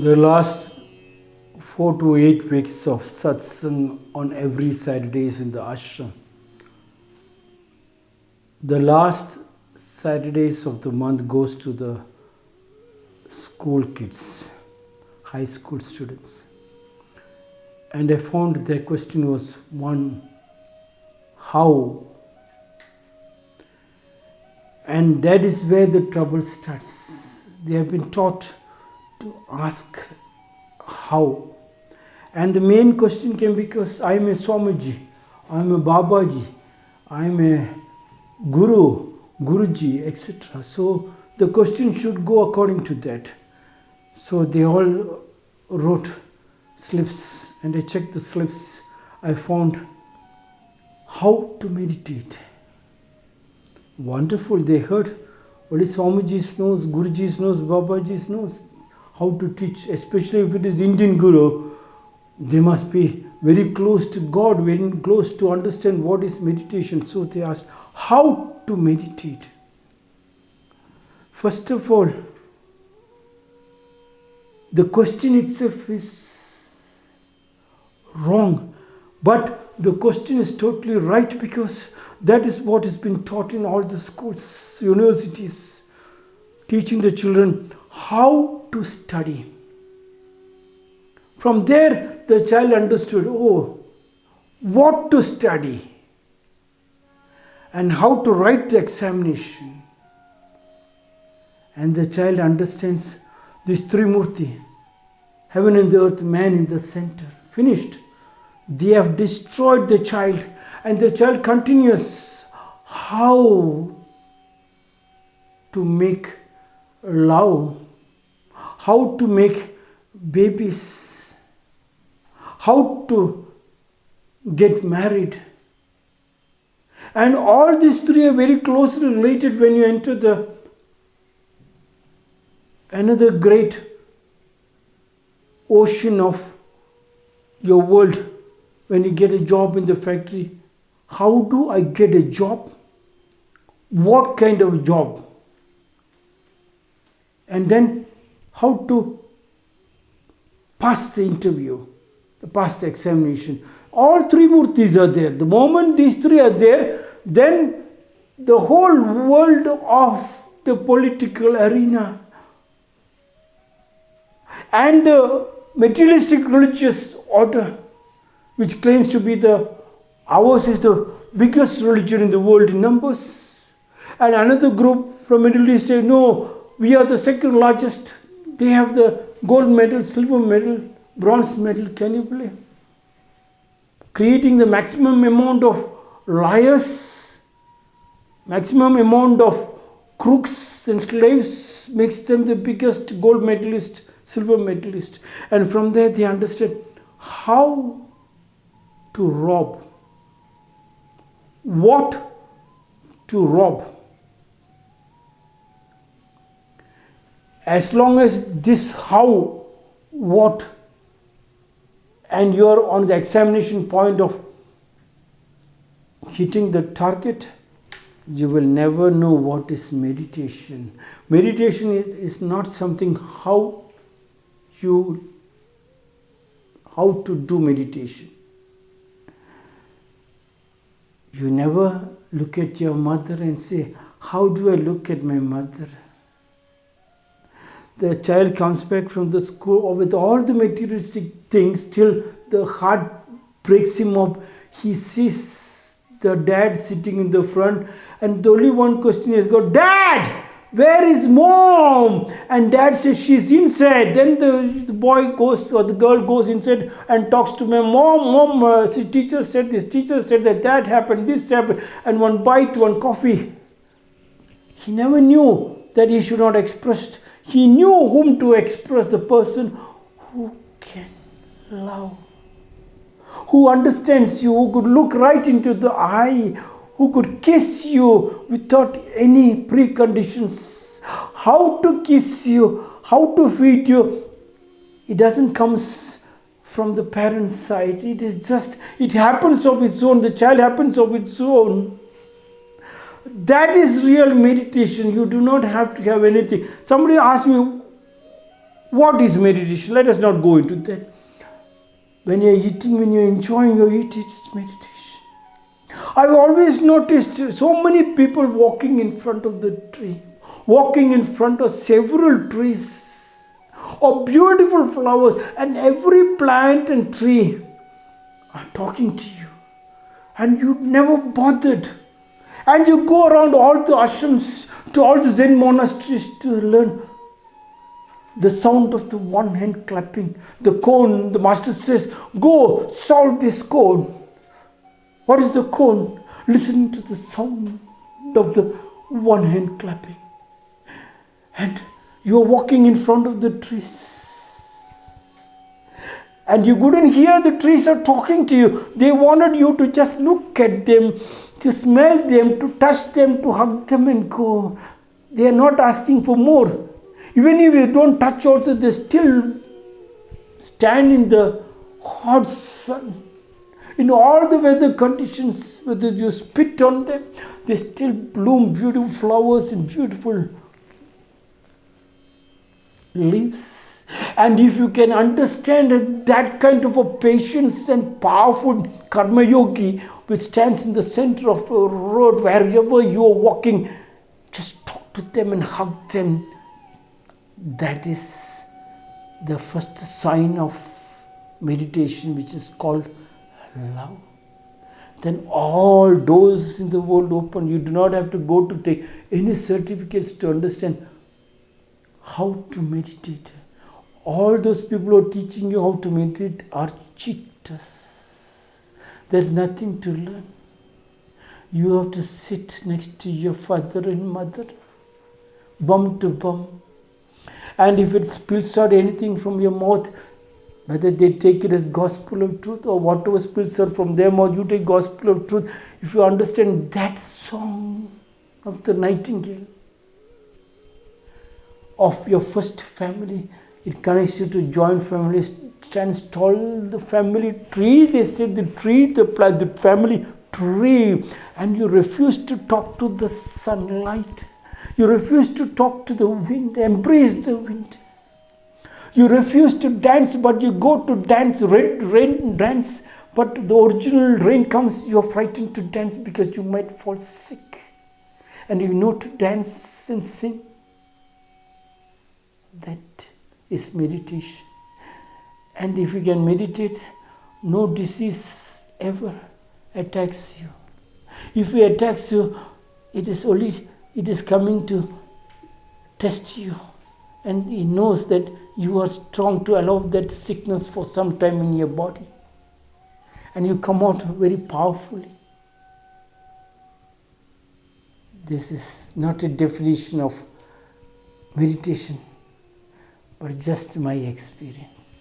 The last four to eight weeks of satsang on every Saturdays in the ashram. The last Saturdays of the month goes to the school kids, high school students. And I found their question was one, how? And that is where the trouble starts. They have been taught to ask how. And the main question came because I am a Swamiji, I am a Babaji, I am a Guru, Guruji, etc. So the question should go according to that. So they all wrote slips and I checked the slips. I found how to meditate. Wonderful, they heard only Swamiji knows, Guruji knows, Babaji knows how to teach, especially if it is Indian Guru, they must be very close to God, very close to understand what is meditation. So they asked, how to meditate? First of all, the question itself is wrong, but the question is totally right because that is what has been taught in all the schools, universities, teaching the children how to study. From there, the child understood oh, what to study and how to write the examination. And the child understands this Trimurti heaven and the earth, man in the center. Finished. They have destroyed the child, and the child continues how to make love, how to make babies, how to get married. And all these three are very closely related when you enter the another great ocean of your world when you get a job in the factory. How do I get a job? What kind of job? And then how to pass the interview, pass the examination. All three murtis are there. The moment these three are there, then the whole world of the political arena and the materialistic religious order, which claims to be the ours is the biggest religion in the world in numbers. And another group from Middle East say, no, we are the second largest. They have the gold medal, silver medal, bronze medal. Can you believe? Creating the maximum amount of liars, maximum amount of crooks and slaves makes them the biggest gold medalist, silver medalist. And from there they understand how to rob, what to rob. As long as this how, what, and you're on the examination point of hitting the target, you will never know what is meditation. Meditation is not something how you how to do meditation. You never look at your mother and say, How do I look at my mother? The child comes back from the school with all the materialistic things till the heart breaks him up. He sees the dad sitting in the front, and the only one question is got, Dad! Where is mom? And dad says she's inside. Then the, the boy goes or the girl goes inside and talks to my mom. Mom, uh, teacher said this, teacher said that that happened, this happened, and one bite, one coffee. He never knew that he should not express. He knew whom to express the person who can love, who understands you, who could look right into the eye, who could kiss you without any preconditions. How to kiss you, how to feed you, it doesn't come from the parent's side. It is just, it happens of its own. The child happens of its own. That is real meditation. You do not have to have anything. Somebody asked me, What is meditation? Let us not go into that. When you're eating, when you're enjoying your eat, it's meditation. I've always noticed so many people walking in front of the tree, walking in front of several trees or beautiful flowers, and every plant and tree are talking to you, and you never bothered. And you go around all the ashrams to all the Zen monasteries to learn the sound of the one hand clapping, the koan, the master says, Go solve this koan. What is the koan? Listen to the sound of the one hand clapping. And you are walking in front of the trees. And you couldn't hear the trees are talking to you. They wanted you to just look at them, to smell them, to touch them, to hug them and go. They are not asking for more. Even if you don't touch also, they still stand in the hot sun. In all the weather conditions, whether you spit on them, they still bloom beautiful flowers and beautiful leaves. And if you can understand that kind of a patience and powerful karma yogi which stands in the center of a road wherever you are walking, just talk to them and hug them that is the first sign of meditation, which is called love. Then all doors in the world open. You do not have to go to take any certificates to understand how to meditate. All those people who are teaching you how to meditate are cheaters. There's nothing to learn. You have to sit next to your father and mother, bum to bum, and if it spills out anything from your mouth, whether they take it as gospel of truth or whatever spills out from them or you take gospel of truth, if you understand that song of the nightingale, of your first family, it connects you to joint family, stands tall, the family tree, they say the tree, the plant, the family tree, and you refuse to talk to the sunlight you refuse to talk to the wind, embrace the wind. You refuse to dance, but you go to dance, rain, rain dance, but the original rain comes, you're frightened to dance because you might fall sick. And you know to dance and sing. That is meditation. And if you can meditate, no disease ever attacks you. If it attacks you, it is only it is coming to test you. And He knows that you are strong to allow that sickness for some time in your body. And you come out very powerfully. This is not a definition of meditation, but just my experience.